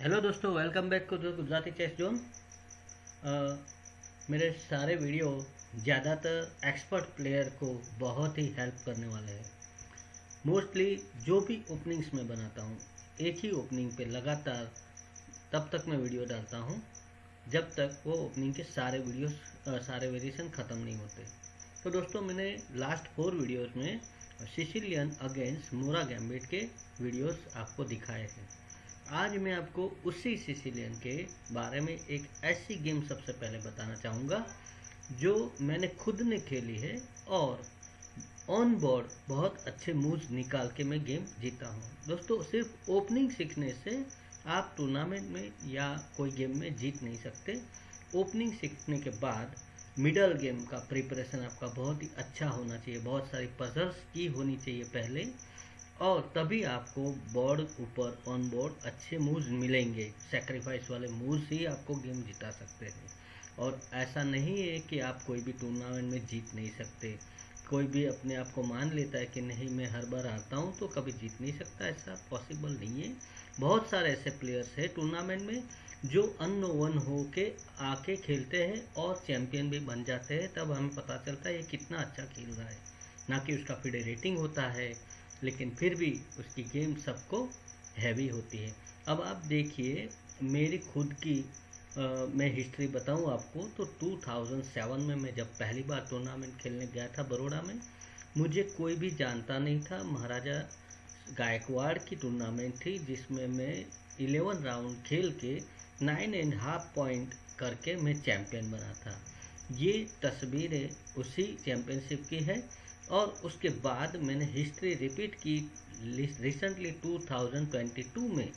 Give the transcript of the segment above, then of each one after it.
Hello दोस्तों welcome back to Gujarati Chess Zone मेरे सारे वीडियो ज़्यादातर एक्सपर्ट प्लेयर को बहुत ही हेल्प करने वाले हैं। मोस्टली जो भी ओपनिंग्स में बनाता हूँ, एक ही ओपनिंग पे लगातार तब तक मैं वीडियो डालता हूँ, जब तक वो ओपनिंग के सारे वीडियोस सारे वेरिएशन ख़त्म नहीं होते। तो दोस्तों, मैंने लास्ट फोर वीडियोस में सिसिलियन अगेंस्ट मोरा गैम्बिट के वीडियोस आपको दिखाए हैं। आज मैं आपको उसी सिसिलियन के बारे में एक ऐसी गेम सबसे पहले बताना चाहूँगा, जो मैंने खुद ने खेली है और ऑन बोर्ड बहुत अच्छे मूव्स निकाल के मैं गेम जीता हूँ। दोस्तों, सिर्फ़ ओपनिंग सीखने से आप टूर्नामेंट में या कोई गेम में जीत नहीं सकते। ओपनिंग सीखने के बाद मिडल गेम का प्रिपरेशन आपका बहुत ही अच्छा होना चाहिए। बहुत सारी पजल्स की होनी चाहिए पहले। और तभी आपको बोर्ड ऊपर ऑन बोर्ड अच्छे मूव्स मिलेंगे। सेक्रीफाइस वाले मूव्स ही आपको गेम जिता सकते हैं। और ऐसा नहीं है कि आप कोई भी टूर्नामेंट में जीत नहीं सकते। कोई भी अपने आप को मान लेता है कि नहीं, मैं हर बार हारता हूँ तो कभी जीत नहीं सकता। ऐसा पॉसिबल नहीं है। बहुत सारे ऐसे प्लेयर्स हैं टूर्नामेंट में जो वन हो के आके खेलते हैं और चैंपियन भी बन जाते हैं। तब हमें पता चलता है ये कितना अच्छा खेल रहा है। ना कि उसका फिडे रेटिंग होता है लेकिन फिर भी उसकी गेम सबको हैवी होती है। अब आप देखिए मेरी खुद की आ, मैं हिस्ट्री बताऊँ आपको तो 2007 में मैं जब पहली बार टूर्नामेंट खेलने गया था बड़ोड़ा में मुझे कोई भी जानता नहीं था महाराजा गायकवाड़ की टूर्नामेंट थी जिसमें मैं 11 राउंड खेल के नाइन एंड हाफ़ पॉइंट करके मैं चैम्पियन बना था। ये तस्वीरें उसी चैम्पियनशिप की है और उसके बाद मैंने हिस्ट्री रिपीट की रिसेंटली 2022 में।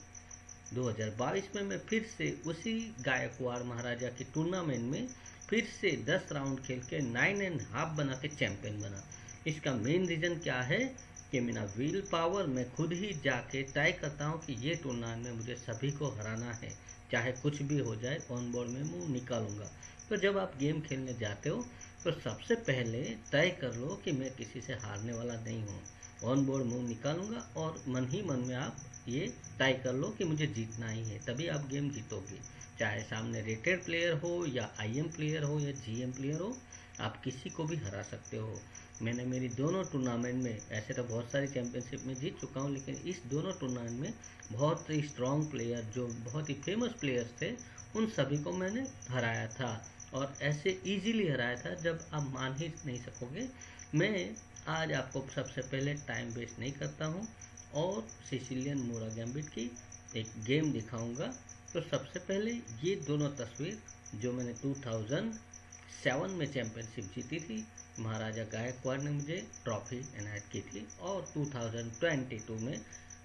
2022 में मैं फिर से उसी गायकवाड़ महाराजा की टूर्नामेंट में फिर से 10 राउंड खेल के नाइन एंड हाफ़ बना के चैंपियन बना। इसका मेन रीज़न क्या है? कि मेरा विल पावर मैं खुद ही जाके तय करता हूँ कि ये टूर्नामेंट में मुझे सभी को हराना है। चाहे कुछ भी हो जाए ऑन बोर्ड में मुँह निकालूँगा। तो जब आप गेम खेलने जाते हो तो सबसे पहले तय कर लो कि मैं किसी से हारने वाला नहीं हूँ। ऑन बोर्ड मूव निकालूँगा और मन ही मन में आप ये तय कर लो कि मुझे जीतना ही है, तभी आप गेम जीतोगे। चाहे सामने रेटेड प्लेयर हो या आईएम प्लेयर हो या जीएम प्लेयर हो, आप किसी को भी हरा सकते हो। मैंने मेरी दोनों टूर्नामेंट में, ऐसे तो बहुत सारी चैंपियनशिप में जीत चुका हूँ, लेकिन इस दोनों टूर्नामेंट में बहुत ही स्ट्रॉन्ग प्लेयर जो बहुत ही फ़ेमस प्लेयर्स थे, उन सभी को मैंने हराया था। और ऐसे इजीली हराया था जब आप मान ही नहीं सकोगे। मैं आज आपको सबसे पहले टाइम वेस्ट नहीं करता हूँ और सिसिलियन मोरा गैम्बिट की एक गेम दिखाऊँगा। तो सबसे पहले ये दोनों तस्वीर जो मैंने 2007 में चैंपियनशिप जीती थी, महाराजा गायकवाड़ ने मुझे ट्रॉफी इनायत की थी और 2022 में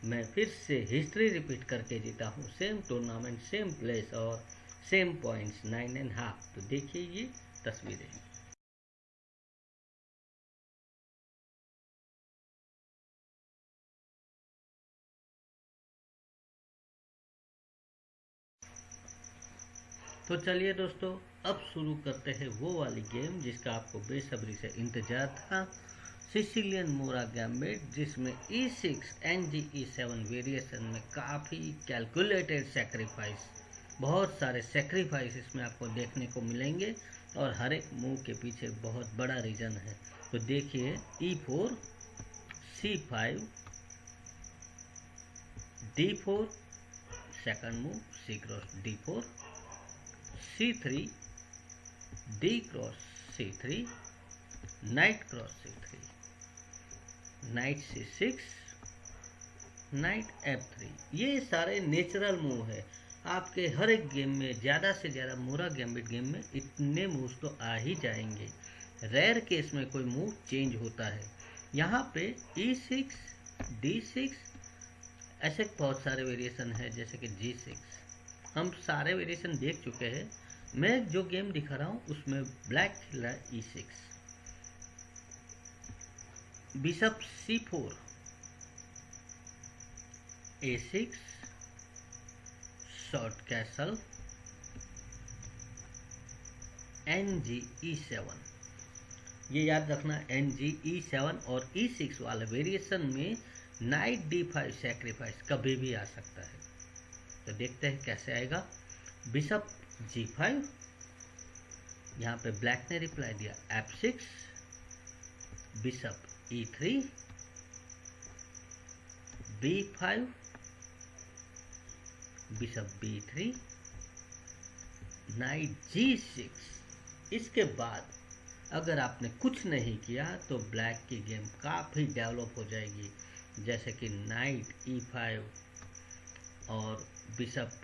मैं फिर से हिस्ट्री रिपीट करके जीता हूँ। सेम टूर्नामेंट सेम प्लेस और same points, nine and half तो देखिए ये तस्वीरें। तो चलिए दोस्तों, अब शुरू करते हैं वो वाली गेम जिसका आपको बेसब्री से इंतज़ार था, सिसिलियन मोरा गैम्बिट, जिसमें e six n g e seven variation में काफ़ी कैलकुलेटेड सेक्रीफाइस बहुत सारे सेक्रीफाइस इसमें आपको देखने को मिलेंगे और हर एक मूव के पीछे बहुत बड़ा रीज़न है। तो देखिए e four c five d four second move c cross d four c three d cross c three knight cross c three knight c six knight f three ये सारे नेचुरल मूव है। आपके हर एक game में, ज़्यादा से ज़्यादा मोरा गैम्बिट गेम में इतने मूव्स तो आ ही जाएँगे। रेयर केस में कोई मूव चेंज होता है। यहाँ पे ई सिक्स डी सिक्स ऐसे बहुत सारे वेरिएशन है, जैसे कि जी सिक्स हम सारे वेरिएशन देख चुके हैं। मैं जो गेम दिखा रहा हूँ, उसमें ब्लैक खेल रहा है e six bishop c four a six short castle n g e seven ये याद रखना एन जी ई सेवन और ई e सिक्स वाले वेरिएशन में नाइट डी फाइव सेक्रीफाइस कभी भी आ सकता है। तो देखते हैं कैसे आएगा। बिशप जी फाइव यहाँ पे ब्लैक ने रिप्लाई दिया f six bishop e three b five bishop b three knight g six. इसके बाद अगर आपने कुछ नहीं किया तो ब्लैक की गेम काफ़ी डेवलप हो जाएगी, जैसे कि नाइट ई फाइव और बिशप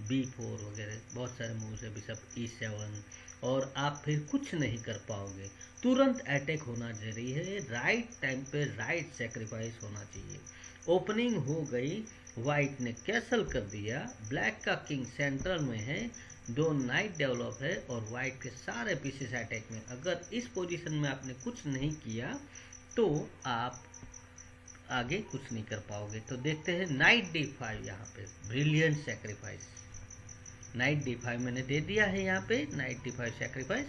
बी फोर वगैरह। बहुत सारे मूव्स है, बिशप ई सेवन। और आप फिर कुछ नहीं कर पाओगे। तुरंत अटैक होना ज़रूरी है। राइट टाइम पे राइट सेक्रीफाइस होना चाहिए। ओपनिंग हो गई वाइट ने कैसल कर दिया। ब्लैक का किंग सेंट्रल में है। दो नाइट डेवलप है और वाइट के सारे पीसेस अटैक में। अगर इस पोजीशन में आपने कुछ नहीं किया तो आप आगे कुछ नहीं कर पाओगे। तो देखते हैं नाइट डी फाइव यहाँ पे। Brilliant sacrifice knight d five मैंने दे दिया है यहाँ पे। Knight d five sacrifice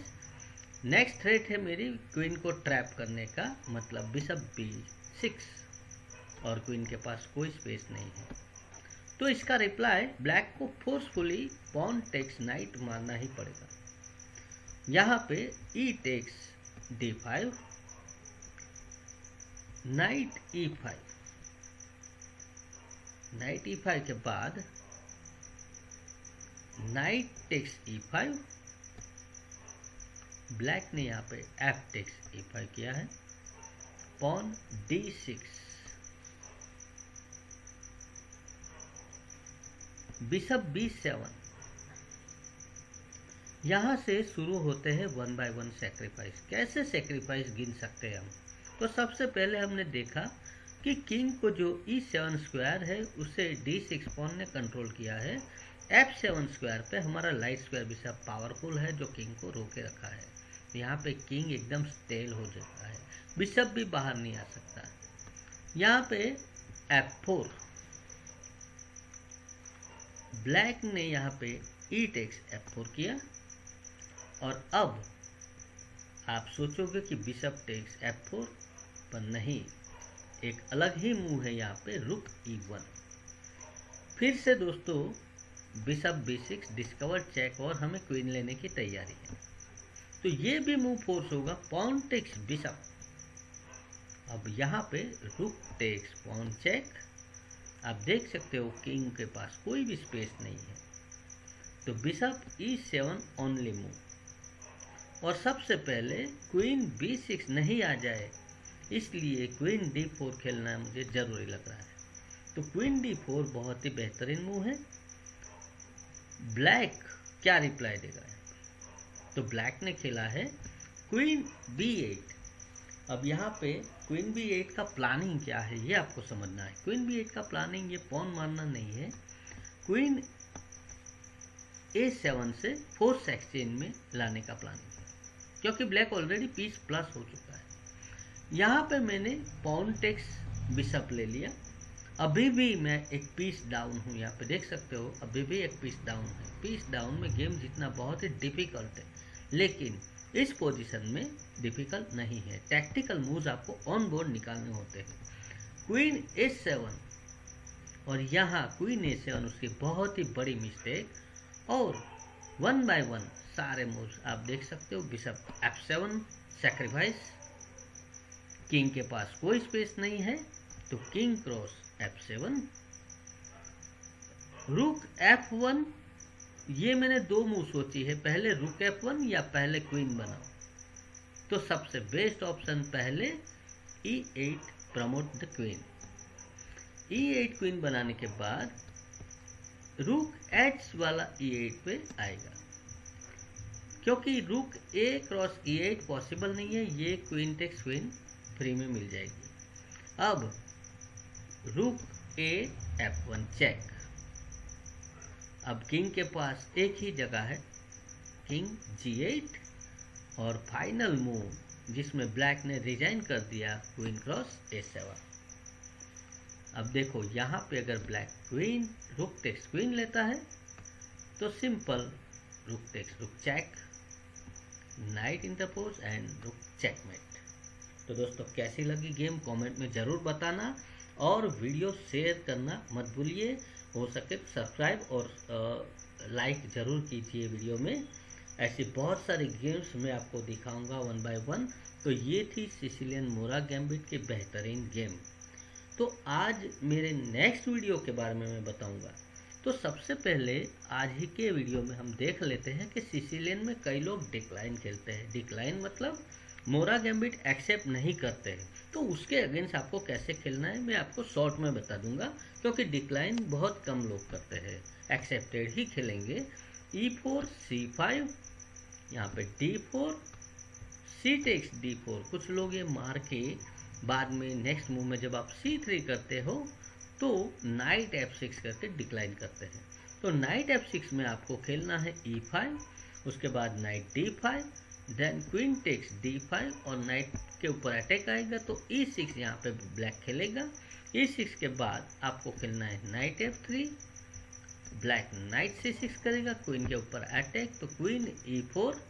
next threat है मेरी क्वीन को ट्रैप करने का। मतलब बिशप बी सिक्स और क्वीन के पास कोई स्पेस नहीं है। तो इसका रिप्लाई ब्लैक को फोर्सफुली पॉन टेक्स नाइट मारना ही पड़ेगा। यहाँ पे e takes d five knight e five knight e five के बाद knight takes e five black ने यहाँ पे एफ़ टेक्स ई फाइव किया है pawn d six bishop b seven. यहाँ से शुरू होते हैं वन बाय वन सेक्रीफाइस कैसे सेक्रीफाइस गिन सकते हैं हम? तो सबसे पहले हमने देखा कि किंग को जो ई सेवन स्क्वायर है, उसे डी सिक्स पॉन ने कंट्रोल किया है। एफ़ सेवन स्क्वायर पे हमारा लाइट स्क्वायर भी सब पावरफुल है, जो किंग को रोके रखा है। यहाँ पे किंग एकदम स्टेल हो जाता है। बिशप भी बाहर नहीं आ सकता। यहाँ पे एफ़ फोर ब्लैक ने यहाँ पे ई टेक्स एफ़ फोर किया। और अब आप सोचोगे कि बिशप टेक्स एफ़ फोर पर नहीं। एक अलग ही मूव है यहाँ पे, रुक ई वन फिर से दोस्तों bishop b six discover check और हमें क्वीन लेने की तैयारी है। तो ये भी मूव फोर्स होगा पॉन टेक्स बिशप अब यहाँ पे, रुक टेक्स पॉन चेक आप देख सकते हो किंग के पास कोई भी स्पेस नहीं है। तो bishop e seven only move और सबसे पहले क्वीन बी सिक्स नहीं आ जाए, इसलिए क्वीन डी फोर खेलना मुझे ज़रूरी लग रहा है। तो क्वीन डी फोर बहुत ही बेहतरीन मूव है। ब्लैक क्या रिप्लाई देगा तो ब्लैक ने खेला है क्वीन बी एट अब यहाँ पे क्वीन बी एट का प्लानिंग क्या है? ये आपको समझना है। क्वीन बी एट का प्लानिंग ये पॉन मारना नहीं है? क्वीन ए सेवन से फोर्थ एक्सचेंज में लाने का प्लानिंग है। क्योंकि ब्लैक ऑलरेडी पीस प्लस हो चुका है। यहाँ पे मैंने पॉन टेक्स बिशप ले लिया। अभी भी मैं एक पीस डाउन हूँ। यहाँ पे देख सकते हो, अभी भी एक पीस डाउन है। पीस डाउन में गेम जीतना बहुत ही डिफ़िकल्ट है। लेकिन इस पोजीशन में डिफ़िकल्ट नहीं है। टैक्टिकल मूव्स आपको ऑन बोर्ड निकालने होते हैं। क्वीन ए सेवन और यहाँ क्वीन ए सेवन उसकी बहुत ही बड़ी मिस्टेक और वन बाय वन सारे मूव्स आप देख सकते हो। Bishop f seven sacrifice king के पास कोई स्पेस नहीं है तो king cross f seven rook f one ये मैंने दो मूव सोची है। पहले रुक एफ़ वन या पहले क्वीन बनाओ। तो सबसे बेस्ट ऑप्शन पहले e eight promote the queen. E eight queen बनाने के बाद रूक एच वाला ई e एट पे आएगा। क्योंकि rook a cross e eight possible नहीं है, ये क्वीन टेक्स क्वीन फ्री में मिल जाएगी। अब rook a f one check अब किंग के पास एक ही जगह है किंग जी एट और फाइनल मूव, जिसमें ब्लैक ने रिजाइन कर दिया क्वीन क्रॉस ए सेवन। अब देखो, यहाँ पे अगर black queen rook takes queen लेता है तो simple rook takes, rook check, knight interpose and rook checkmate. तो दोस्तों, कैसी लगी गेम, कमेंट में ज़रूर बताना और वीडियो शेयर करना मत भूलिए। हो सके तो सब्सक्राइब और लाइक ज़रूर कीजिए वीडियो में। ऐसे बहुत सारे गेम्स मैं आपको दिखाऊँगा वन बाय वन तो ये थी सिसिलियन मोरा गैम्बिट के बेहतरीन गेम तो आज मेरे नेक्स्ट वीडियो के बारे में मैं बताऊँगा। तो सबसे पहले आज ही के वीडियो में हम देख लेते हैं कि सिसिलियन में कई लोग डिक्लाइन खेलते हैं। डिक्लाइन मतलब मोरा गैम्बिट एक्सेप्ट नहीं करते हैं। तो उसके अगेंस्ट आपको कैसे खेलना है मैं आपको शॉर्ट में बता दूँगा, क्योंकि डिक्लाइन बहुत कम लोग करते हैं। एक्सेप्टेड ही खेलेंगे। ई फोर सी फाइव यहाँ पे d four c takes d four कुछ लोग ये मार के बाद में नेक्स्ट मूव में जब आप सी थ्री करते हो तो नाइट एफ़ सिक्स करके डिक्लाइन करते हैं। तो नाइट एफ़ सिक्स में आपको खेलना है ई e फाइव उसके बाद knight d five then queen takes d five और नाइट के ऊपर अटैक आएगा तो ई सिक्स यहाँ पे ब्लैक खेलेगा। ई e सिक्स के बाद आपको खेलना है knight F three black knight C six करेगा क्वीन के ऊपर अटैक तो क्वीन ई फोर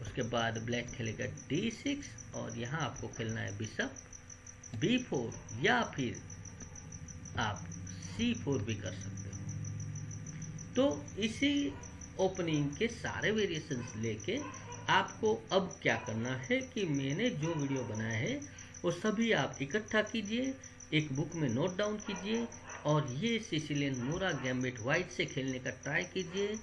उसके बाद ब्लैक खेलेगा डी सिक्स और यहाँ आपको खेलना है बिशप बी फोर या फिर आप सी फोर भी कर सकते हो। तो इसी ओपनिंग के सारे वेरिएशंस लेके आपको अब क्या करना है कि मैंने जो वीडियो बनाया है, वो सभी आप इकट्ठा कीजिए एक बुक में नोट डाउन कीजिए और ये सिसिलियन मोरा गैम्बिट वाइट से खेलने का ट्राई कीजिए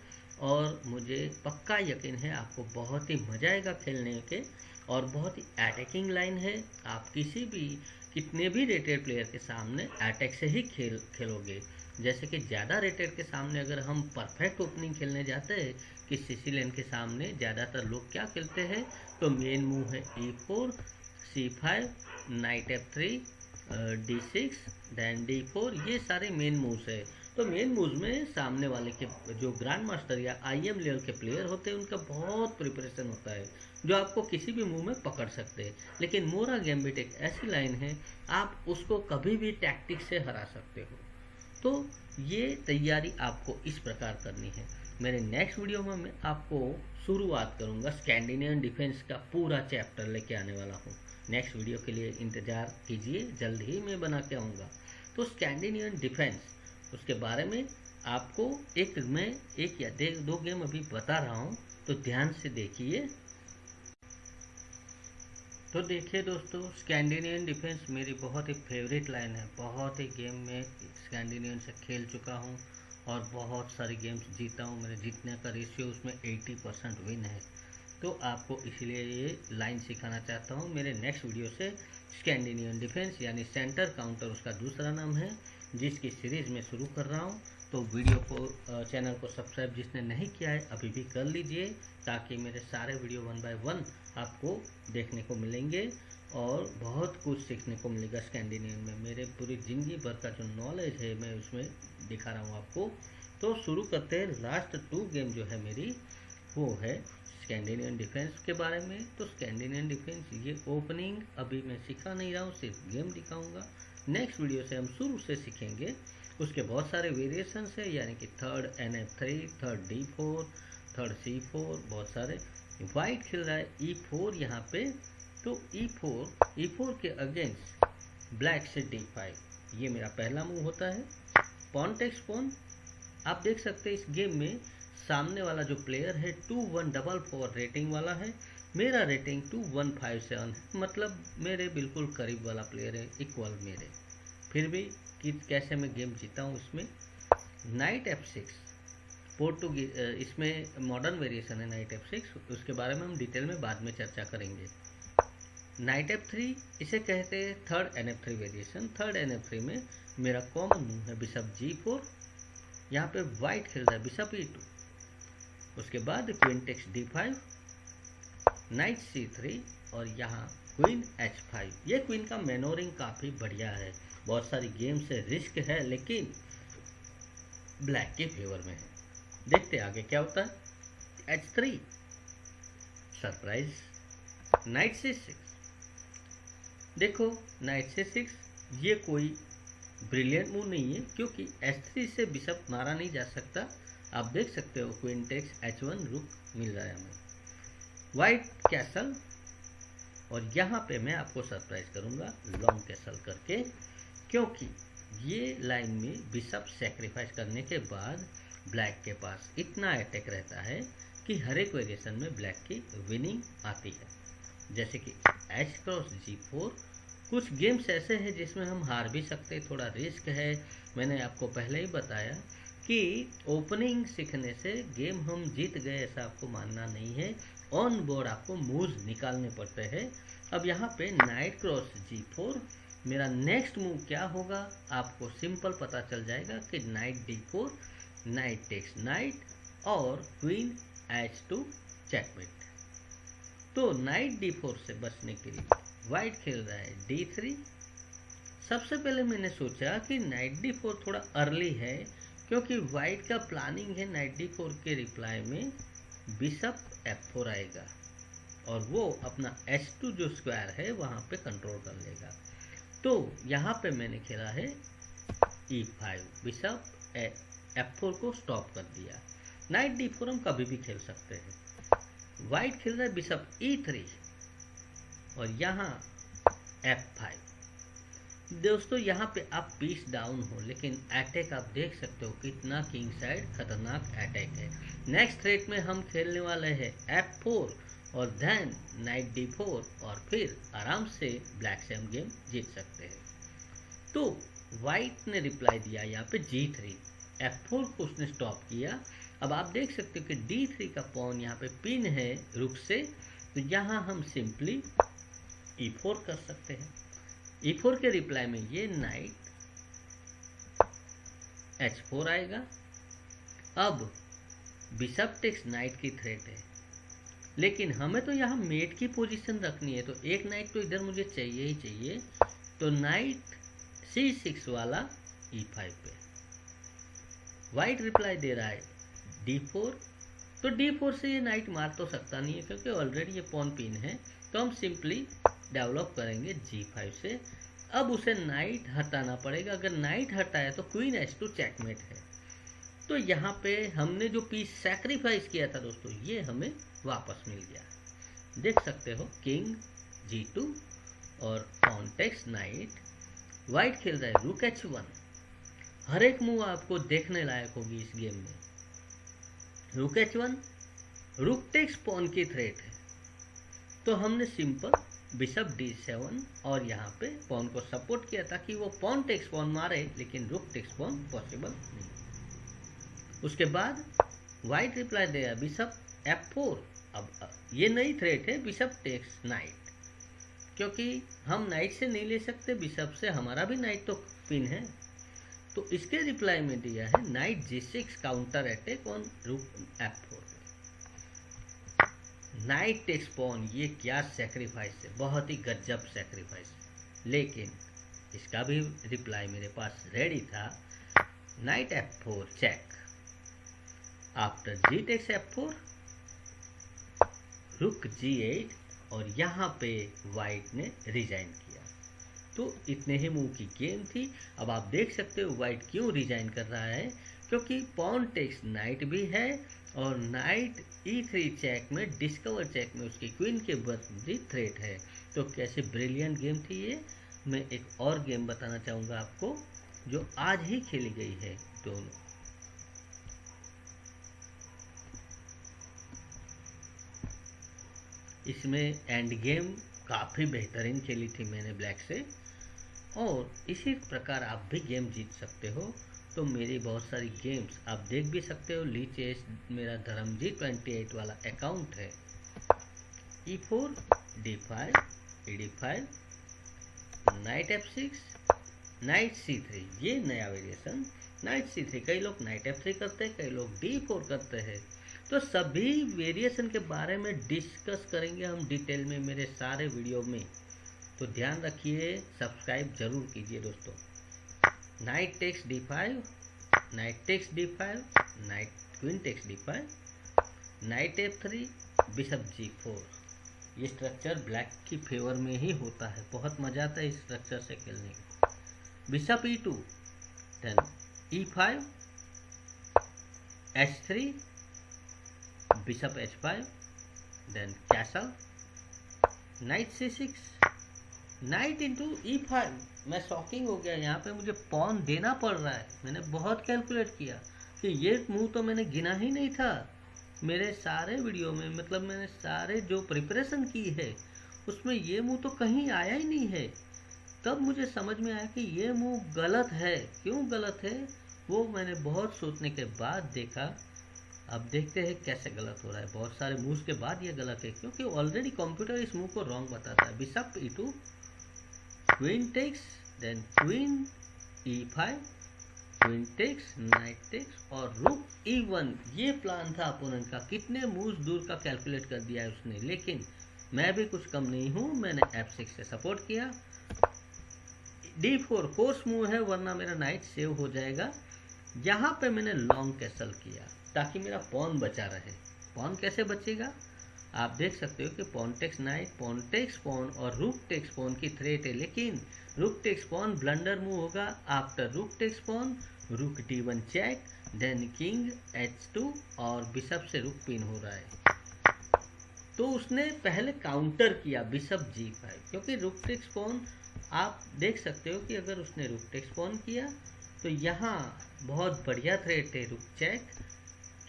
और मुझे पक्का यकीन है आपको बहुत ही मज़ा आएगा खेलने के और बहुत ही अटैकिंग लाइन है। आप किसी भी, कितने भी रेटेड प्लेयर के सामने अटैक से ही खेल, खेलोगे। जैसे कि ज़्यादा रेटेड के सामने अगर हम परफेक्ट ओपनिंग खेलने जाते हैं कि सिसिलियन के सामने ज़्यादातर लोग क्या खेलते हैं तो मेन मूव है e four c five knight f three d six then d four ये सारे मेन मूव्स है। तो मेन मूव्स में सामने वाले के, जो ग्रैंड मास्टर या आई एम लेवल के प्लेयर होते हैं, उनका बहुत प्रिपरेशन होता है, जो आपको किसी भी मूव में पकड़ सकते हैं। लेकिन मोरा गैम्बिट एक ऐसी लाइन है, आप उसको कभी भी टैक्टिक से हरा सकते हो। तो ये तैयारी आपको इस प्रकार करनी है। मेरे नेक्स्ट वीडियो में मैं आपको शुरुआत करूँगा स्कैंडिनेवियन डिफेंस का पूरा चैप्टर लेके आने वाला हूँ। नेक्स्ट वीडियो के लिए इंतज़ार कीजिए जल्द ही मैं बना के आऊँगा। तो स्कैंडिनेवियन डिफेंस उसके बारे में आपको एक मैं एक या दे, गेम अभी बता रहा हूँ तो ध्यान से देखिए। तो देखिए दोस्तों स्कैंडिनेवियन डिफेंस मेरी बहुत ही फेवरेट लाइन है। बहुत ही गेम में स्कैंडिनेवियन से खेल चुका हूँ और बहुत सारे गेम्स जीता हूँ। मेरे जीतने का रेशियो उसमें 80 परसेंट विन है। तो आपको इसलिए ये लाइन सिखाना चाहता हूँ। मेरे नेक्स्ट वीडियो से स्कैंडिनेवियन डिफेंस यानी सेंटर काउंटर उसका दूसरा नाम है, जिसकी सीरीज़ में शुरू कर रहा हूँ। तो वीडियो को चैनल को सब्सक्राइब जिसने नहीं किया है, अभी भी कर लीजिए, ताकि मेरे सारे वीडियो वन बाय वन आपको देखने को मिलेंगे और बहुत कुछ सीखने को मिलेगा स्कैंडिनेवियन में। मेरे पूरी ज़िंदगी भर का जो नॉलेज है, मैं उसमें दिखा रहा हूँ आपको। तो शुरू करते हैं। लास्ट टू गेम जो है मेरी, वो है स्कैंडिनेवियन डिफेंस के बारे में? तो स्कैंडिनेवियन डिफेंस ये ओपनिंग अभी मैं सिखा नहीं रहा हूँ, सिर्फ़ गेम दिखाऊँगा। नेक्स्ट वीडियो से हम शुरू से सीखेंगे। उसके बहुत सारे वेरिएशंस है, यानी कि third n f three third d four third c four बहुत सारे। वाइट खेल रहा है ई फोर यहाँ पे। तो ई फोर ई फोर के अगेंस्ट ब्लैक से डी फाइव ये मेरा पहला मूव होता है। पॉन टेक्स पॉन आप देख सकते हैं इस गेम में सामने वाला जो प्लेयर है two one double four rating वाला है। मेरा rating two one five seven है। मतलब मेरे बिल्कुल करीब वाला प्लेयर है इक्वल मेरे। फिर भी कि कैसे मैं गेम जीता हूँ इसमें? नाइट एफ़ सिक्स पोर्टुगीज इसमें मॉडर्न वेरिएशन है नाइट एफ़ सिक्स उसके बारे में हम डिटेल में बाद में चर्चा करेंगे। नाइट एफ़ थ्री इसे कहते हैं third n f three variation third n f three में मेरा कॉमन मूव है बिशप जी फोर यहाँ पे वाइट खेल रहा है बिशप ई टू उसके बाद queen takes d five knight c three और यहाँ क्वीन एच फाइव ये क्वीन का मेनोरिंग काफ़ी बढ़िया है। बहुत सारी गेम से रिस्क है, लेकिन ब्लैक के फेवर में है। देखते आगे क्या होता है। H three surprise knight c six देखो नाइट से सिक्स ये कोई ब्रिलियंट मूव नहीं है, क्योंकि एच थ्री से बिशप मारा नहीं जा सकता। आप देख सकते हो क्वीन टेक्स एच वन रुक मिल रहा है हमें। वाइट कैसल और यहाँ पे मैं आपको सरप्राइज़ करूँगा लॉन्ग कैसल करके, क्योंकि ये लाइन में बिशप सेक्रीफाइस करने के बाद ब्लैक के पास इतना अटैक रहता है कि हर एक वेरिएशन में ब्लैक की विनिंग आती है। जैसे कि एच क्रॉस जी फोर कुछ गेम्स ऐसे हैं जिसमें हम हार भी सकते थोड़ा रिस्क है। मैंने आपको पहले ही बताया कि ओपनिंग सीखने से गेम हम जीत गए ऐसा आपको मानना नहीं है। ऑन बोर्ड आपको मूव निकालने पड़ते हैं। अब यहाँ पे नाइट क्रॉस जी फोर मेरा नेक्स्ट मूव क्या होगा? आपको सिंपल पता चल जाएगा कि knight d four knight takes knight और क्वीन एच टू चेकमेट तो नाइट डी फोर से बचने के लिए वाइट खेल रहा है डी थ्री सबसे पहले मैंने सोचा कि नाइट डी फोर थोड़ा अर्ली है। क्योंकि वाइट का प्लानिंग है नाइट डी फोर के रिप्लाई में, बिशप एफ़ फोर आएगा और वो अपना एच टू जो स्क्वायर है वहाँ पे कंट्रोल कर लेगा। तो यहाँ पे मैंने खेला है e five bishop f four को स्टॉप कर दिया। नाइट डी फोर हम कभी भी खेल सकते हैं। वाइट खेल रहा है बिशप ई थ्री और यहाँ एफ़ फाइव दोस्तों, यहाँ पे आप पीस डाउन हो, लेकिन अटैक आप देख सकते हो कितना किंग साइड खतरनाक अटैक है। नेक्स्ट थ्रेट में हम खेलने वाले हैं एफ़ फोर और देन नाइट डी फोर और फिर आराम से ब्लैक से हम गेम जीत सकते हैं। तो वाइट ने रिप्लाई दिया यहाँ पे जी थ्री एफ़ फोर को उसने स्टॉप किया। अब आप देख सकते हो कि डी थ्री का पॉन यहाँ पे पिन है रुक से। तो यहाँ हम सिंपली ई फोर कर सकते हैं। ई e फोर के रिप्लाई में ये नाइट एच फोर आएगा। अब बिशप टेक्स नाइट की थ्रेट है। लेकिन हमें तो यहाँ मेट की पोजीशन रखनी है तो एक नाइट तो इधर मुझे चाहिए ही चाहिए। तो नाइट सी सिक्स वाला ई e फाइव पे। वाइट रिप्लाई दे रहा है डी फोर तो डी फोर से ये नाइट मार तो सकता नहीं है, क्योंकि ऑलरेडी ये पॉन पिन है। तो हम सिंपली डेवलप करेंगे जी फाइव से। अब उसे नाइट हटाना पड़ेगा। अगर नाइट हटाया तो क्वीन एच टू चेकमेट है। तो यहाँ पे हमने जो पीस सेक्रीफाइस किया था दोस्तों, ये हमें वापस मिल गया। देख सकते हो किंग जी टू और कॉन्टेक्स नाइट वाइट खेल रहा है रुक एच वन हर एक मूव आपको देखने लायक होगी इस गेम में। Rook h one rook takes pawn की थ्रेट है। तो हमने सिंपल बिशप डी सेवन और यहाँ पे पॉन को सपोर्ट किया ताकि वो पॉन टेक्स पॉन मारे, लेकिन रुक टेक्स पॉन पॉसिबल नहीं। उसके बाद वाइट रिप्लाई दिया बिशप एफ़ फोर अब ये नई थ्रेट है बिशप टेक्स नाइट क्योंकि हम नाइट से नहीं ले सकते, बिशप से हमारा भी नाइट तो पिन है। तो इसके रिप्लाई में दिया है knight g six counter attack on rook f four knight takes pawn ये क्या सेक्रीफाइस है? बहुत ही गजब सेक्रीफाइस लेकिन इसका भी रिप्लाई मेरे पास रेडी था। Knight f four check after g takes f four rook g eight और यहाँ पे वाइट ने रिजाइन किया। तो इतने ही मूव की गेम थी। अब आप देख सकते हो वाइट क्यों रिजाइन कर रहा है? क्योंकि पॉन टेक्स नाइट भी है और नाइट ई थ्री चेक में डिस्कवर चेक में उसकी क्वीन के बदली थ्रेट है। तो कैसे ब्रिलियंट गेम थी ये? मैं एक और गेम बताना चाहूँगा आपको, जो आज ही खेली गई है दोनों। इसमें एंड गेम काफ़ी बेहतरीन खेली थी मैंने ब्लैक से। और इसी प्रकार आप भी गेम जीत सकते हो। तो मेरी बहुत सारी गेम्स आप देख भी सकते हो ली चेस मेरा धर्मजी ट्वेंटी एट वाला अकाउंट है। E four d five e d five knight f six knight c three ये नया वेरिएशन नाइट सी थ्री कई लोग नाइट एफ़ थ्री करते हैं, कई लोग डी फोर करते हैं। तो सभी वेरिएशन के बारे में डिस्कस करेंगे हम डिटेल में मेरे सारे वीडियो में। तो ध्यान रखिए सब्सक्राइब ज़रूर कीजिए दोस्तों। Knight takes d5 knight takes d5 knight queen takes d5 knight f3 bishop g4 ये स्ट्रक्चर ब्लैक की फेवर में ही होता है। बहुत मज़ा आता है इस स्ट्रक्चर से खेलने में। Bishop E two then E five H three bishop H five then castle knight C six knight into E five. मैं शॉकिंग हो गया, यहाँ पे मुझे पॉन देना पड़ रहा है। मैंने बहुत कैलकुलेट किया कि ये मूव तो मैंने गिना ही नहीं था। मेरे सारे वीडियो में मतलब मैंने सारे जो प्रिपरेशन की है, उसमें ये मुँह तो कहीं आया ही नहीं है। तब मुझे समझ में आया कि ये मुँह गलत है। क्यों गलत है? वो मैंने बहुत सोचने के बाद देखा। अब देखते हैं कैसे गलत हो रहा है। बहुत सारे मूव्स के बाद ये गलत है, क्योंकि ऑलरेडी कंप्यूटर इस मूव को रॉन्ग बताता है। Bishop E two takes then queen E five queen takes knight takes और रुक ई वन ये प्लान था अपोनेंट का। कितने मूव्स दूर का कैलकुलेट कर दिया है उसने। लेकिन मैं भी कुछ कम नहीं हूँ। मैंने एफ़ सिक्स से सपोर्ट किया। डी फोर कोर्स मूव है, वरना मेरा नाइट सेव हो जाएगा। यहाँ पे मैंने लॉन्ग कैसल किया, ताकि मेरा पॉन बचा रहे। पॉन कैसे बचेगा? आप देख सकते हो कि पॉन्टेक्स नाइट पॉन्टेक्स पॉन और रूक टेक्स पॉन की थ्रेट है, लेकिन rook takes pawn blunder move होगा after rook takes pawn rook T one check then king H two और बिशप से रुक पिन हो रहा है। तो उसने पहले काउंटर किया बिशप जी फाइव क्योंकि रुक टेक्स पॉन आप देख सकते हो कि अगर उसने रुक टेक्स पॉन किया तो यहाँ बहुत बढ़िया थ्रेट है rook check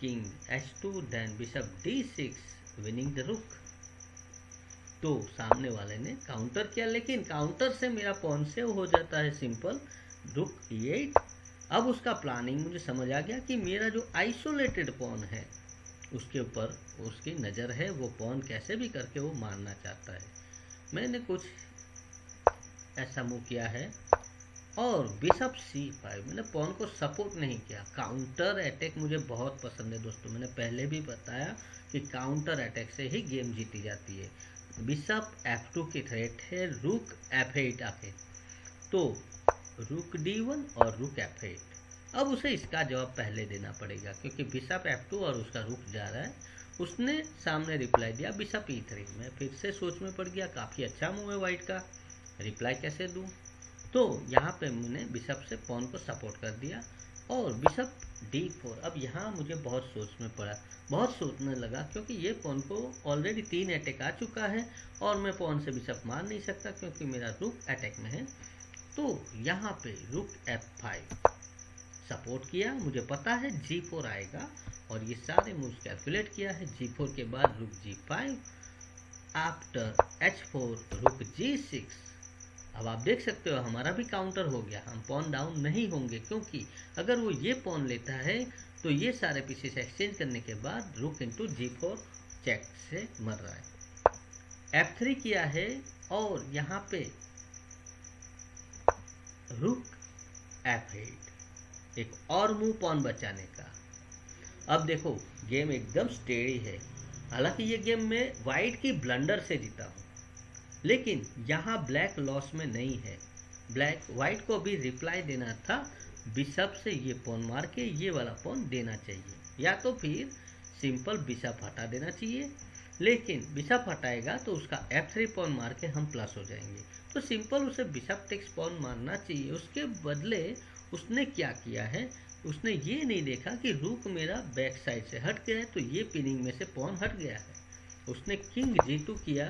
king H two then bishop D six winning the rook तो सामने वाले ने काउंटर किया, लेकिन काउंटर से मेरा पॉन सेव हो जाता है सिंपल रुक एट अब उसका प्लानिंग मुझे समझ आ गया कि मेरा जो आइसोलेटेड पॉन है, उसके ऊपर उसकी नज़र है, वो पॉन कैसे भी करके वो मारना चाहता है। मैंने कुछ ऐसा मूव किया है और बिशप सी फाइव मैंने पॉन को सपोर्ट नहीं किया। काउंटर अटैक मुझे बहुत पसंद है दोस्तों। मैंने पहले भी बताया कि काउंटर अटैक से ही गेम जीती जाती है। बिशप एफ़ टू की थ्रेट है रुक एफ़ एट आके। तो रुक डी वन और रुक एफ़ एट अब उसे इसका जवाब पहले देना पड़ेगा, क्योंकि बिशप एफ़ टू और उसका रुक जा रहा है। उसने सामने रिप्लाई दिया बिशप ई थ्री मैं फिर से सोच में पड़ गया, काफ़ी अच्छा मूव है वाइट का। रिप्लाई कैसे दूँ? तो यहाँ पे मैंने बिशप से पॉन को सपोर्ट कर दिया और बिशप डी फोर अब यहाँ मुझे बहुत सोच में पड़ा। बहुत सोचने लगा क्योंकि ये पॉन को ऑलरेडी तीन अटैक आ चुका है और मैं पॉन से बिशप मार नहीं सकता क्योंकि मेरा रुक अटैक में है। तो यहाँ पे रुक एफ़ फाइव सपोर्ट किया। मुझे पता है जी फोर आएगा और ये सारे मूव्स कैलकुलेट किया है। जी फोर के बाद rook G five after H four rook G six अब आप देख सकते हो, हमारा भी काउंटर हो गया। हम पॉन डाउन नहीं होंगे, क्योंकि अगर वो ये पॉन लेता है तो ये सारे पीसेस एक्सचेंज करने के बाद रुक इंटू जी फोर चेक से मर रहा है। एफ़ थ्री किया है, और यहाँ पे रुक एफ़ एट एक और मूव पॉन बचाने का। अब देखो गेम एकदम स्टेडी है। हालाँकि ये गेम में वाइट की ब्लंडर से जीता हूँ। लेकिन यहाँ ब्लैक लॉस में नहीं है। ब्लैक वाइट को भी रिप्लाई देना था, बिशप से ये पॉन मार के ये वाला पॉन देना चाहिए। या तो फिर सिंपल बिशप हटा देना चाहिए। लेकिन बिशप हटाएगा तो उसका एफ़ थ्री पॉन मार के हम प्लस हो जाएँगे। तो सिंपल उसे बिशप टेक्स पॉन मारना चाहिए। उसके बदले उसने क्या किया है? उसने ये नहीं देखा कि रूक मेरा बैक साइड से हट गया है तो ये पिनिंग में से पॉन हट गया है। उसने किंग जी टू किया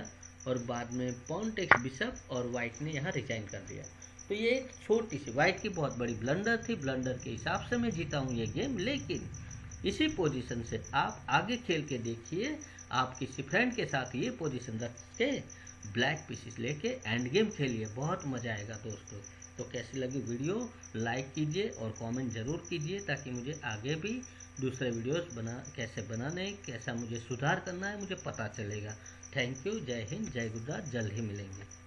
और बाद में पॉन टेक्स बिशप और वाइट ने यहाँ रिजाइन कर दिया। तो ये एक छोटी सी वाइट की बहुत बड़ी ब्लंडर थी। ब्लंडर के हिसाब से मैं जीता हूँ ये गेम लेकिन इसी पोजीशन से आप आगे खेल के देखिए। आप किसी फ्रेंड के साथ ये पोजीशन रख के ब्लैक पीसेस लेके एंड गेम खेलिए। बहुत मज़ा आएगा दोस्तों। तो कैसी लगी वीडियो? लाइक कीजिए और कमेंट ज़रूर कीजिए ताकि मुझे आगे भी दूसरे वीडियोस बना, कैसे बनाने, कैसा मुझे सुधार करना है, मुझे पता चलेगा। थैंक यू जय हिंद जय गुजरात जल्द ही मिलेंगे